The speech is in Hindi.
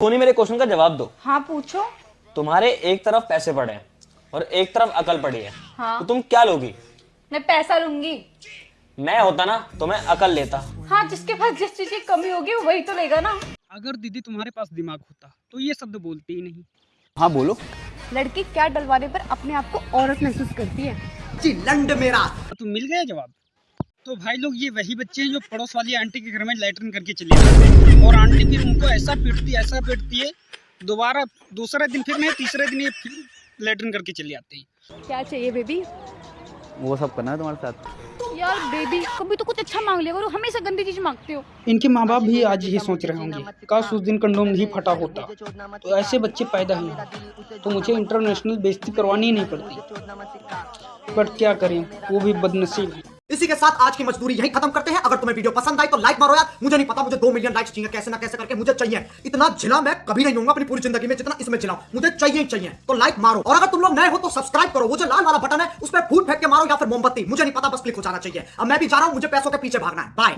सोनी मेरे क्वेश्चन का जवाब दो। हाँ पूछो। तुम्हारे एक तरफ़ पैसे पड़े हैं और एक तरफ़ अकल पड़ी है। हाँ। तो तुम क्या लोगी? मैं पैसा लूँगी। मैं होता ना तो मैं अकल लेता। हाँ जिसके पास जिस चीज़ की कमी होगी वो वही तो लेगा ना। अगर दीदी तुम्हारे पास दिमाग होता तो ये शब्द बोलती ही नहीं। हाँ बोलो। लड़की क्या डलवाने पर अपने आप को औरत महसूस करती है? जी लंड मेरा। तुम मिल गया जवाब? तो भाई लोग ये वही बच्चे हैं जो पड़ोस वाली आंटी के घर में लैटरिन करके चले जाते हैं। और आंटी फिर उनको ऐसा पीटती है ऐसा पीटती है दोबारा दूसरे दिन फिर नहीं तीसरे दिन ये फिर लैटरिन करके चले आते हैं। क्या चाहिए बेबी वो सब करना है तुम्हारे साथ? यार बेबी कभी तो कुछ अच्छा मांग लिया करो हमेशा गंदी चीज़ मांगते हो। इनके माँ बाप भी आज यही सोच रहे होंगे काश उस दिन कंडोम नहीं फटा होता। तो ऐसे बच्चे पैदा ही तो मुझे इंटरनेशनल बेइज्जती करवानी ही नहीं पड़ती। बट क्या करें वो भी बदनसीब है। इसी के साथ आज की मजदूरी यही खत्म करते हैं। अगर तुम्हें वीडियो पसंद आई तो लाइक मारो यार। मुझे नहीं पता, मुझे दो मिलियन लाइक चाहिए, कैसे ना कैसे करके मुझे चाहिए। इतना झिला मैं कभी नहीं हूँ अपनी पूरी ज़िंदगी में जितना इसमें झिला मुझे चाहिए चाहिए। तो लाइक मारो। और अगर तुम लोग नए हो तो सब्सक्राइब करो। वो जो लाल वाला बटन है, उस पर फूट फेंक के मारो या फिर मोमबत्ती। मुझे नहीं पता, बस क्लिक हो जाना चाहिए। अब मैं भी जा रहा हूँ, मुझे पैसों के पीछे भागना है। बाय